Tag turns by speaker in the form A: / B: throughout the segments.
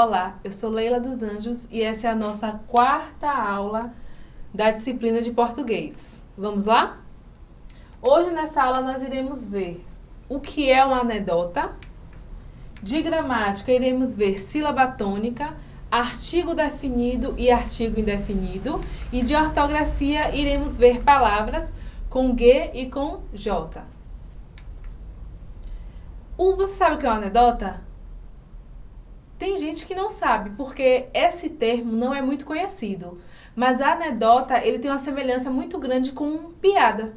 A: Olá, eu sou Leila dos Anjos e essa é a nossa quarta aula da disciplina de português. Vamos lá? Hoje nessa aula nós iremos ver o que é uma anedota, de gramática iremos ver sílaba tônica, artigo definido e artigo indefinido e de ortografia iremos ver palavras com G e com J. O, você sabe o que é uma anedota? Tem gente que não sabe, porque esse termo não é muito conhecido. Mas a anedota, ele tem uma semelhança muito grande com piada.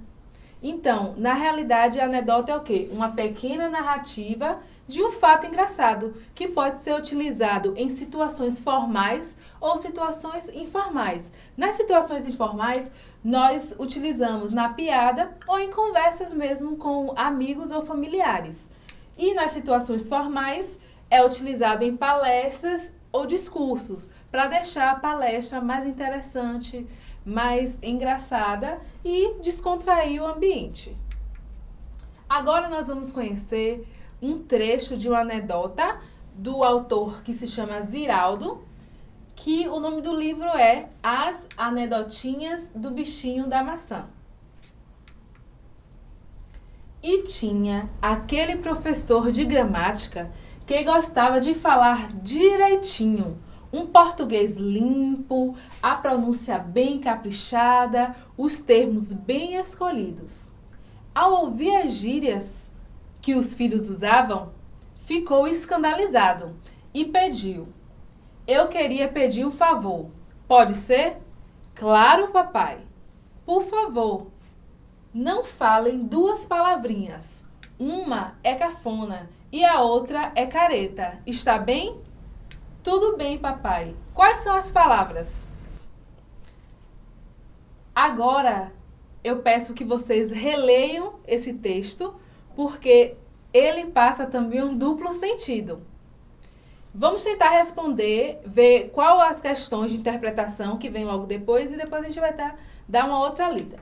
A: Então, na realidade, a anedota é o quê? Uma pequena narrativa de um fato engraçado, que pode ser utilizado em situações formais ou situações informais. Nas situações informais, nós utilizamos na piada ou em conversas mesmo com amigos ou familiares. E nas situações formais, é utilizado em palestras ou discursos, para deixar a palestra mais interessante, mais engraçada e descontrair o ambiente. Agora nós vamos conhecer um trecho de uma anedota do autor que se chama Ziraldo, que o nome do livro é As Anedotinhas do Bichinho da Maçã. E tinha aquele professor de gramática que gostava de falar direitinho, um português limpo, a pronúncia bem caprichada, os termos bem escolhidos. Ao ouvir as gírias que os filhos usavam, ficou escandalizado e pediu. Eu queria pedir um favor. Pode ser? Claro, papai. Por favor, não falem duas palavrinhas. Uma é cafona e a outra é careta. Está bem? Tudo bem, papai. Quais são as palavras? Agora, eu peço que vocês releiam esse texto, porque ele passa também um duplo sentido. Vamos tentar responder, ver qual as questões de interpretação que vem logo depois e depois a gente vai dar, uma outra lida.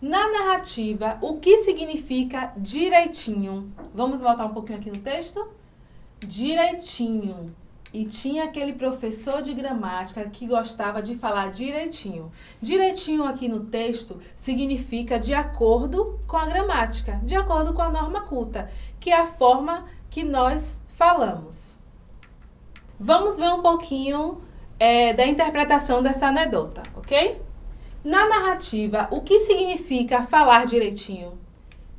A: Na narrativa, o que significa direitinho? Vamos voltar um pouquinho aqui no texto? Direitinho. E tinha aquele professor de gramática que gostava de falar direitinho. Direitinho aqui no texto significa de acordo com a gramática, de acordo com a norma culta, que é a forma que nós falamos. Vamos ver um pouquinho é, da interpretação dessa anedota, ok? Na narrativa, o que significa falar direitinho?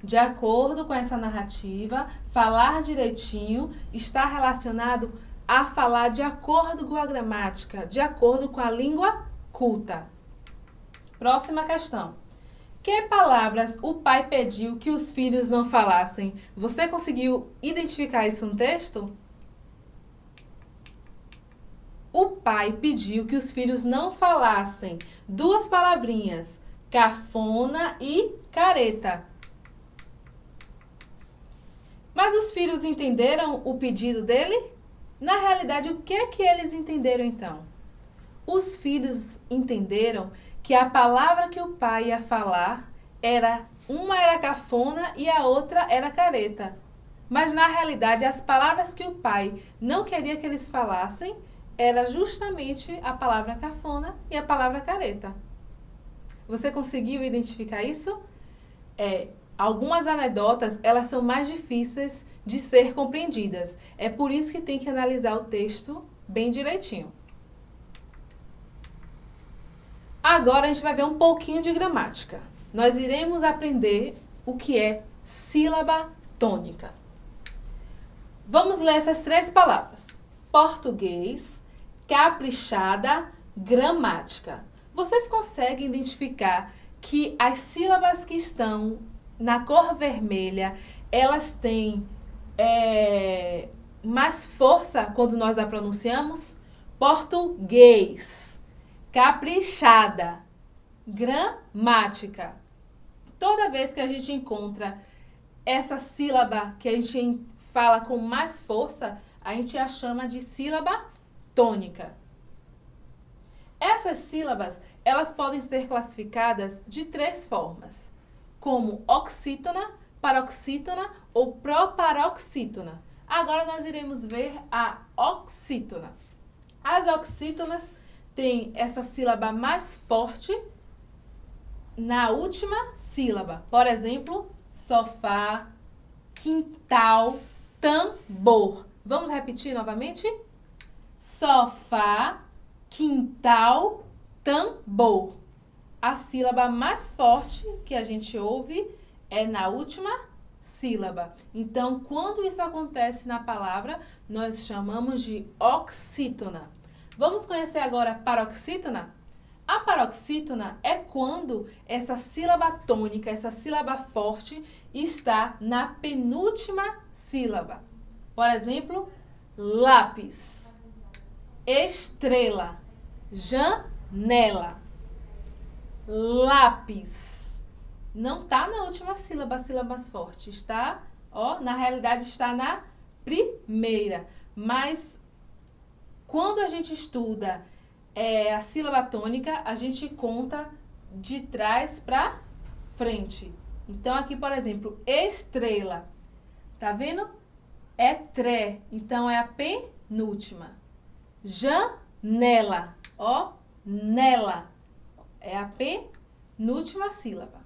A: De acordo com essa narrativa, falar direitinho está relacionado a falar de acordo com a gramática, de acordo com a língua culta. Próxima questão. Que palavras o pai pediu que os filhos não falassem? Você conseguiu identificar isso no texto? O pai pediu que os filhos não falassem duas palavrinhas, cafona e careta. Mas os filhos entenderam o pedido dele? Na realidade, o que é que eles entenderam então? Os filhos entenderam que a palavra que o pai ia falar era uma era cafona e a outra era careta. Mas na realidade, as palavras que o pai não queria que eles falassem era justamente a palavra cafona e a palavra careta. Você conseguiu identificar isso? É, algumas anedotas, elas são mais difíceis de ser compreendidas. É por isso que tem que analisar o texto bem direitinho. Agora a gente vai ver um pouquinho de gramática. Nós iremos aprender o que é sílaba tônica. Vamos ler essas três palavras. Português, caprichada gramática. Vocês conseguem identificar que as sílabas que estão na cor vermelha, elas têm é, mais força quando nós a pronunciamos? Português, caprichada, gramática. Toda vez que a gente encontra essa sílaba que a gente fala com mais força, a gente a chama de sílaba tônica. Essas sílabas, elas podem ser classificadas de três formas, como oxítona, paroxítona ou proparoxítona. Agora nós iremos ver a oxítona. As oxítonas têm essa sílaba mais forte na última sílaba. Por exemplo, sofá, quintal, tambor. Vamos repetir novamente? Sofá, quintal, tambor. A sílaba mais forte que a gente ouve é na última sílaba. Então, quando isso acontece na palavra, nós chamamos de oxítona. Vamos conhecer agora paroxítona? A paroxítona é quando essa sílaba tônica, essa sílaba forte, está na penúltima sílaba. Por exemplo, lápis, estrela, janela, lápis. Não está na última sílaba, sílaba mais forte. Está, ó, na realidade está na primeira. Mas quando a gente estuda é, a sílaba tônica, a gente conta de trás para frente. Então, aqui, por exemplo, estrela. Tá vendo? É tré. Então, é a penúltima. Janela. Ó, nela. É a penúltima sílaba.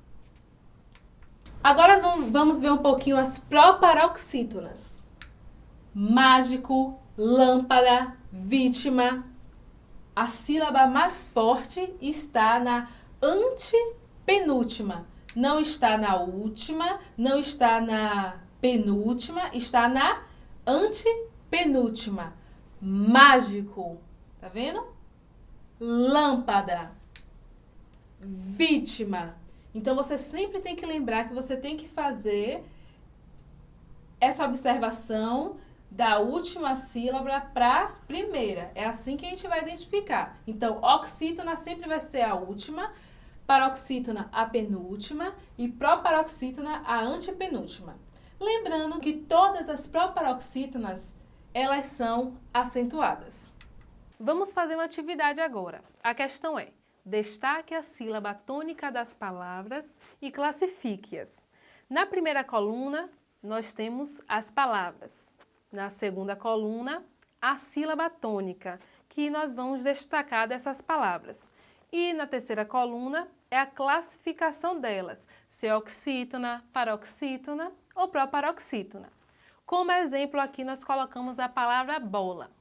A: Agora vamos ver um pouquinho as proparoxítonas. Mágico, lâmpada, vítima, a sílaba mais forte está na antepenúltima. Não está na última, não está na penúltima, está na antepenúltima. Mágico, tá vendo? Lâmpada, vítima. Então você sempre tem que lembrar que você tem que fazer essa observação da última sílaba para primeira. É assim que a gente vai identificar. Então, oxítona sempre vai ser a última, paroxítona a penúltima e proparoxítona a antepenúltima. Lembrando que todas as proparoxítonas, elas são acentuadas. Vamos fazer uma atividade agora. A questão é, destaque a sílaba tônica das palavras e classifique-as. Na primeira coluna, nós temos as palavras. Na segunda coluna, a sílaba tônica, que nós vamos destacar dessas palavras. E na terceira coluna é a classificação delas, se é oxítona, paroxítona ou proparoxítona. Como exemplo aqui nós colocamos a palavra bola.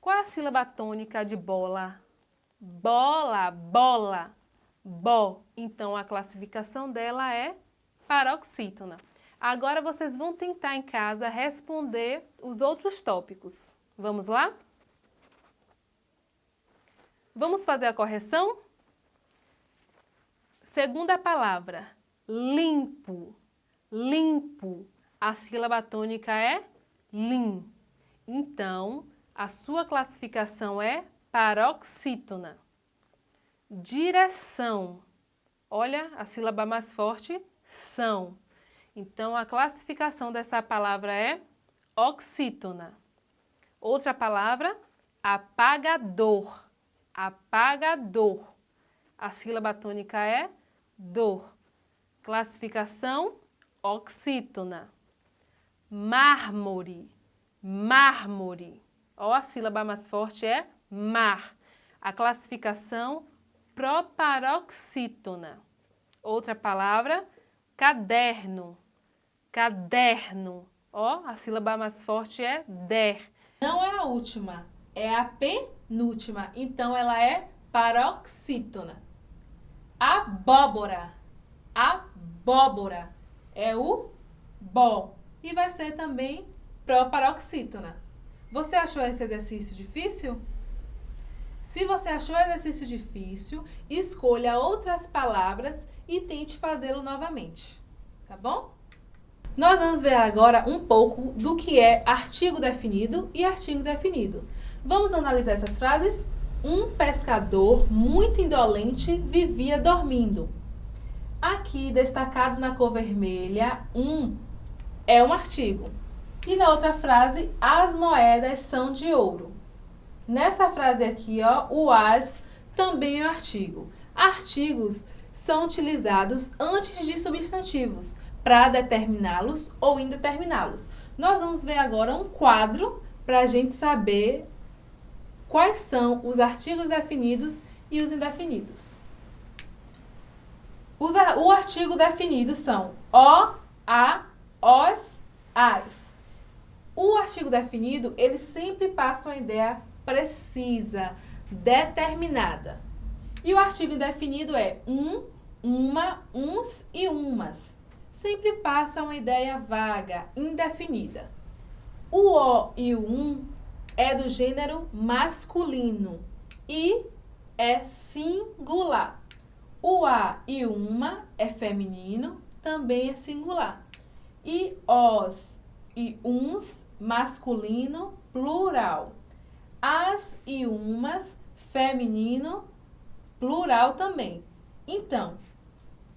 A: Qual é a sílaba tônica de bola? Bola, bola, bo. Então a classificação dela é paroxítona. Agora vocês vão tentar em casa responder os outros tópicos. Vamos lá? Vamos fazer a correção? Segunda palavra, limpo, limpo. A sílaba tônica é lim. Então, a sua classificação é paroxítona. Direção. Olha, a sílaba mais forte, são. Então, a classificação dessa palavra é oxítona. Outra palavra, apagador. Apagador. A sílaba tônica é dor. Classificação, oxítona. Mármore. Mármore. Ó, a sílaba mais forte é mar. A classificação, proparoxítona. Outra palavra, caderno caderno. Ó, a sílaba mais forte é der. Não é a última, é a penúltima. Então, ela é paroxítona. Abóbora. Abóbora. É o bó. E vai ser também proparoxítona. Você achou esse exercício difícil? Se você achou o exercício difícil, escolha outras palavras e tente fazê-lo novamente. Tá bom? Nós vamos ver agora um pouco do que é artigo definido e artigo definido. Vamos analisar essas frases? Um pescador muito indolente vivia dormindo. Aqui, destacado na cor vermelha, um é um artigo. E na outra frase, as moedas são de ouro. Nessa frase aqui, ó, o as também é um artigo. Artigos são utilizados antes de substantivos para determiná-los ou indeterminá-los. Nós vamos ver agora um quadro para a gente saber quais são os artigos definidos e os indefinidos. Os, o artigo definido são o, a, os, as. O artigo definido, ele sempre passa uma ideia precisa, determinada. E o artigo indefinido é um, uma, uns e umas. Sempre passa uma ideia vaga, indefinida. O o e o um é do gênero masculino e é singular. O a e uma é feminino, também é singular. E os e uns, masculino, plural. As e umas, feminino, plural também. Então,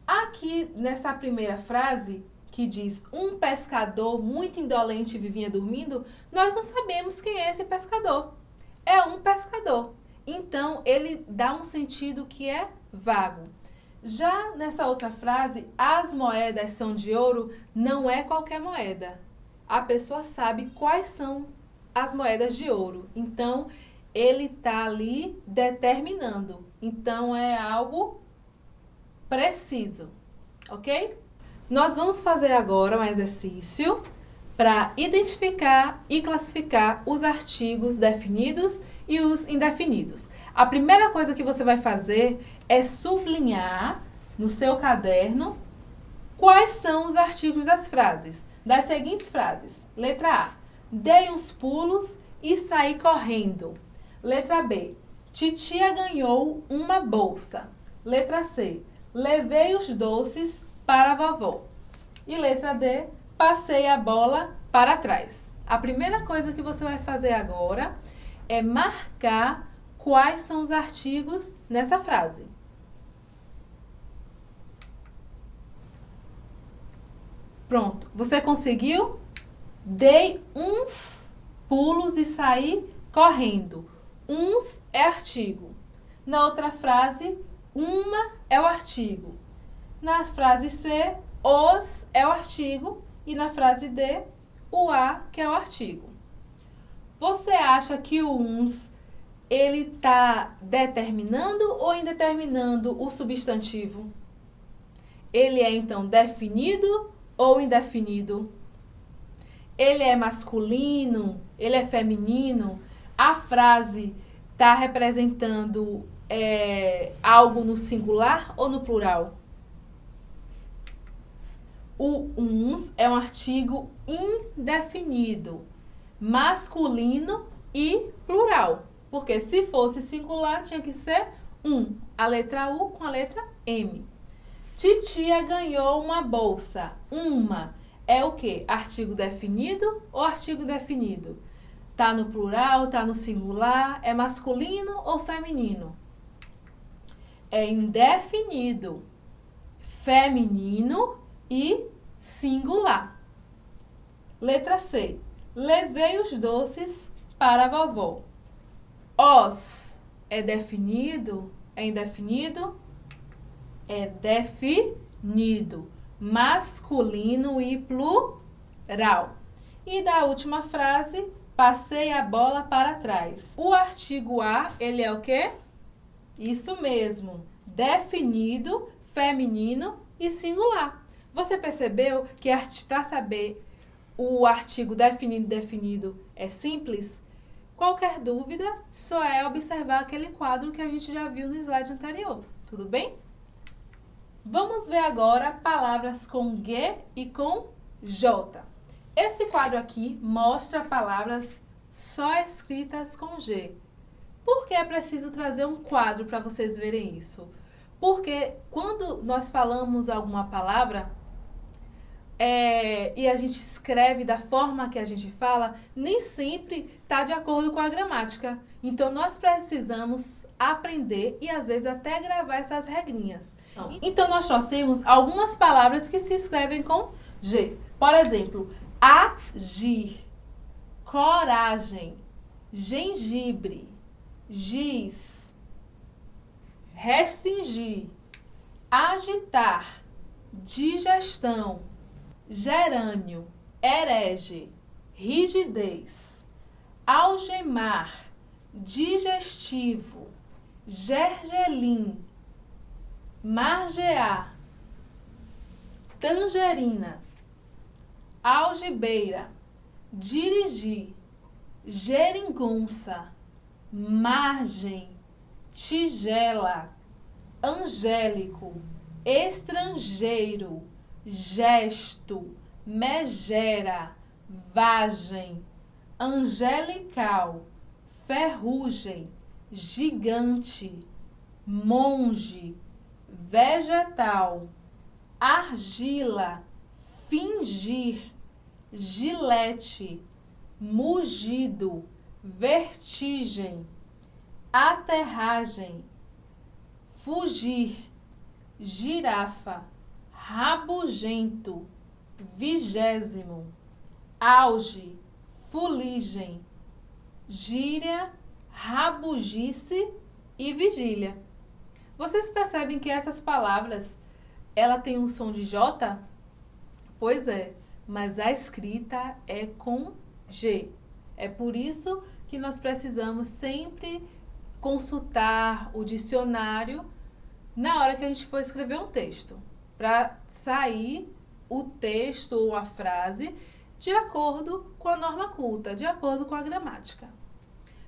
A: aqui nessa primeira frase, que diz um pescador muito indolente vivia dormindo, nós não sabemos quem é esse pescador. É um pescador. Então, ele dá um sentido que é vago. Já nessa outra frase, as moedas são de ouro, não é qualquer moeda. A pessoa sabe quais são as moedas de ouro. Então, ele está ali determinando. Então, é algo preciso, ok? Nós vamos fazer agora um exercício para identificar e classificar os artigos definidos e os indefinidos. A primeira coisa que você vai fazer é sublinhar no seu caderno quais são os artigos das frases. Das seguintes frases. Letra A. Dei uns pulos e saí correndo. Letra B. Titia ganhou uma bolsa. Letra C. Levei os doces para a vovó. E letra D. Passei a bola para trás. A primeira coisa que você vai fazer agora é marcar quais são os artigos nessa frase. Pronto, você conseguiu? Dei uns pulos e saí correndo. Uns é artigo. Na outra frase, uma é o artigo. Na frase C, os é o artigo. E na frase D, o a, que é o artigo. Você acha que o uns ele está determinando ou indeterminando o substantivo? Ele é então definido ou indefinido? Ele é masculino? Ele é feminino? A frase está representando é, algo no singular ou no plural? O uns é um artigo indefinido, masculino e plural. Porque se fosse singular, tinha que ser um. A letra U com a letra M. Titia ganhou uma bolsa. Uma é o que? Artigo definido ou artigo definido? Tá no plural, tá no singular, é masculino ou feminino? É indefinido, feminino e singular. Letra C. Levei os doces para a vovó. Os é definido, é indefinido? É definido, masculino e plural. E da última frase, passei a bola para trás. O artigo A, ele é o quê? Isso mesmo, definido, feminino e singular. Você percebeu que para saber o artigo definido definido é simples? Qualquer dúvida, só é observar aquele quadro que a gente já viu no slide anterior, tudo bem? Vamos ver agora palavras com G e com J. Esse quadro aqui mostra palavras só escritas com G. Por que é preciso trazer um quadro para vocês verem isso? Porque quando nós falamos alguma palavra, é, e a gente escreve da forma que a gente fala, nem sempre está de acordo com a gramática. Então, nós precisamos aprender e, às vezes, até gravar essas regrinhas. Então, nós trouxemos algumas palavras que se escrevem com G. Por exemplo, agir, coragem, gengibre, giz, restringir, agitar, digestão, gerânio, herege, rigidez, algemar, digestivo, gergelim, margear, tangerina, algibeira, dirigir, geringonça, margem, tigela, angélico, estrangeiro, gesto, megera, vagem, angelical, ferrugem, gigante, monge, vegetal, argila, fingir, gilete, mugido, vertigem, aterragem, fugir, girafa, rabugento, vigésimo, auge, fuligem, gíria, rabugice e vigília. Vocês percebem que essas palavras, ela tem um som de J? Pois é, mas a escrita é com G. É por isso que nós precisamos sempre consultar o dicionário na hora que a gente for escrever um texto, para sair o texto ou a frase de acordo com a norma culta, de acordo com a gramática.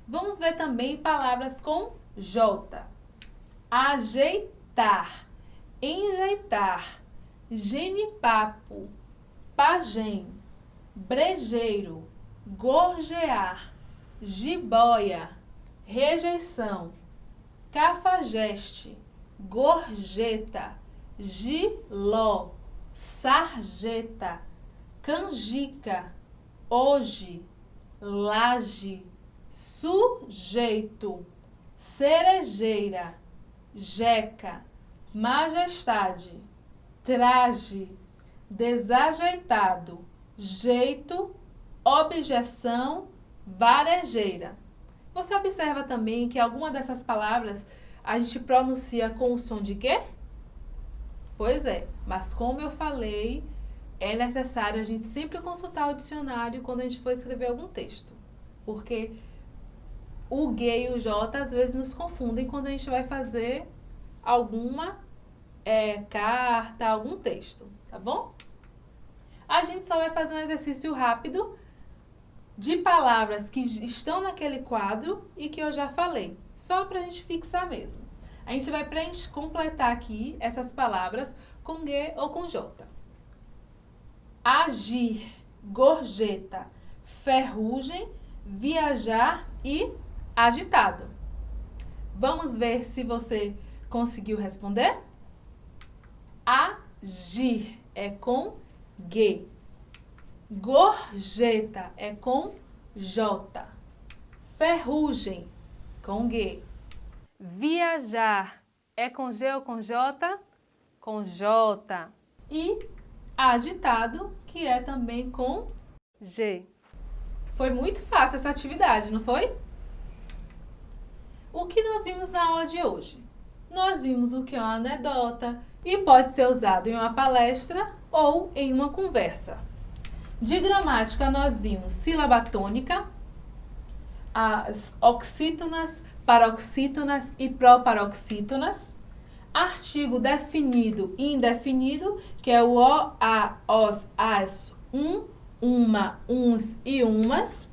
A: Vamos ver também palavras com J. Ajeitar, enjeitar, genipapo, pagem, brejeiro, gorjear, jiboia, rejeição, cafajeste, gorjeta, giló, sarjeta, canjica, hoje, laje, sujeito, cerejeira, jeca, majestade, traje, desajeitado, jeito, objeção, varejeira. Você observa também que alguma dessas palavras a gente pronuncia com o som de quê? Pois é, mas como eu falei, é necessário a gente sempre consultar o dicionário quando a gente for escrever algum texto. Porque o G e o J às vezes nos confundem quando a gente vai fazer alguma é, carta, algum texto, tá bom? A gente só vai fazer um exercício rápido de palavras que estão naquele quadro e que eu já falei, só para a gente fixar mesmo. A gente vai completar aqui essas palavras com G ou com J. Agir, gorjeta, ferrugem, viajar e agitado. Vamos ver se você conseguiu responder? Agir é com G. Gorjeta é com J. Ferrugem, com G. Viajar é com G ou com J? Com J. E agitado, que é também com G. Foi muito fácil essa atividade, não foi? O que nós vimos na aula de hoje? Nós vimos o que é uma anedota e pode ser usado em uma palestra ou em uma conversa. De gramática, nós vimos sílaba tônica, as oxítonas, paroxítonas e proparoxítonas, artigo definido e indefinido, que é o o, a, os, as, um, uma, uns e umas.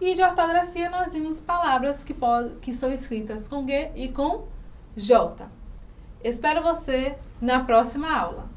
A: E de ortografia nós vimos palavras que, que são escritas com G e com J. Espero você na próxima aula.